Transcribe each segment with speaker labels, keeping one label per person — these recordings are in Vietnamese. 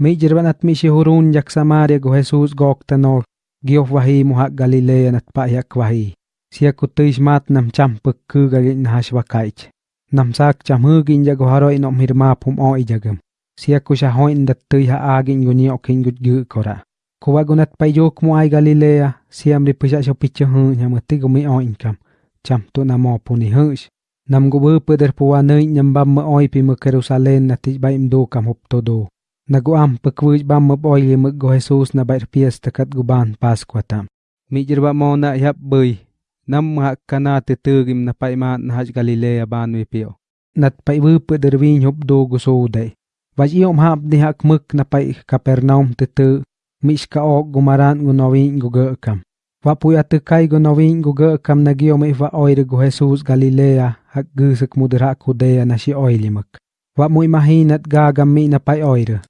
Speaker 1: Mi jirban at mi shihurun yak Samaria go Jesus goktanor giof wahi muhak Galilea nat pa yak wahi. Sia kutuis mat nam cham pek ku gagin hash wakaich. Nam sak cham hugin jago haroi nom mirma pum o ijagam. Sia kusha hoin dat tui ha agin guni okin gut gu kora. Kuwa gunat pa yok mu ay Galilea, siam ri pusha sho picho hu nyamati gumi o inkam. Cham tu na mo puni hush. Nam gubu pudar puwa nai nyambam ma oi pi mu Jerusalem na tij ba imdo kam hop todo. Nagu Naguam pekwuj bam ma oi li mu go Jesus na bair pies takat guban Paskwa tam. Mi jirba mo na yap bay Nam mga kana titugim na pa na haj Galilea ban wi pio. Nat pa ibu peder hop do guso dai. Vaj iom hap di hak muk na pa Kapernaum te tu. Mishka ok gumaran gunawin gugakam. Wa puya te kai gunawin gugakam na gio me va oire go Jesus Galilea, hak gusak mudra kudea na si oilimak. Wa mu imahinat gagam mi na pa oire.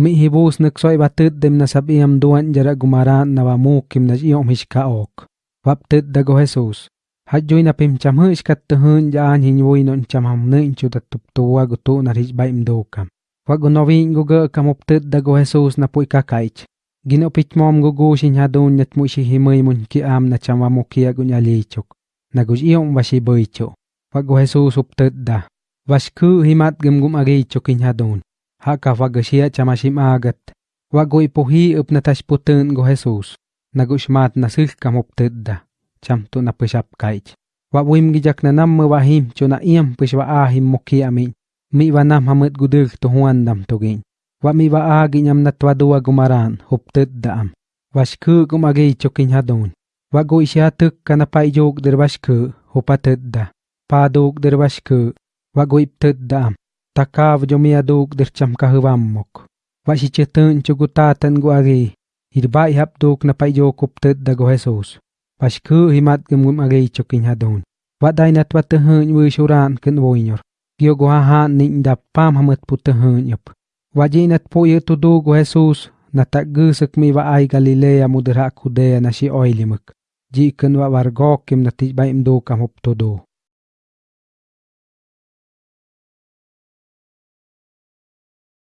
Speaker 1: Mi hibus nagsoi batut dem nasabiam duan jara gumara na kim mukim na iom hishka ok. Wap dago Jesus. Hadjoy na pim cham hish kat tuhun jaan hinwoy non cham ham nin chudat tuptuwa gutu na hish baim dokam. Wa gunawin gugakam uptut Jesus na puy kakaich. Ginopit mom gugushin hadun nyat mu si himay mun ki am na chama mo kia gun alichok. Nagus iyong wasi boycho. Wag Jesus uptet da. Was himat gum gum agichok in hadun. Haka wag siya chama sim agat. Wag go ipohi up na tas putun go Jesus. Nagus mat na sil kam uptet da. Cham tu na pusap kaich. Wag wim gijak na nam wahim cho na iyam puswa ahim mo kia min. Mi wanam hamut gudul tuhuan dam tugin. wa mi ba agi nyam na twadua gumaran huptet daam washku gumagi chokin hadon wa go isya tuk kana pai jog der washku hupatet da pa dog der washku wa go iptet daam takav jo mi adog der cham ka huwammok wa si chetun chugutatan gu agi irbai hap dog na pai jog huptet da go jesus washku himat gum gum agi chokin hadon wa dai na twatahun wi shuran ken woinyor gyo go ha ha ning da pam hamet putahun yop Wajinat po ito dugo Jesus na taggusak mi wa ai Galilea mudra kudea na si oilimak. Jikan wa wargokim na tibay imdo kam huptodo.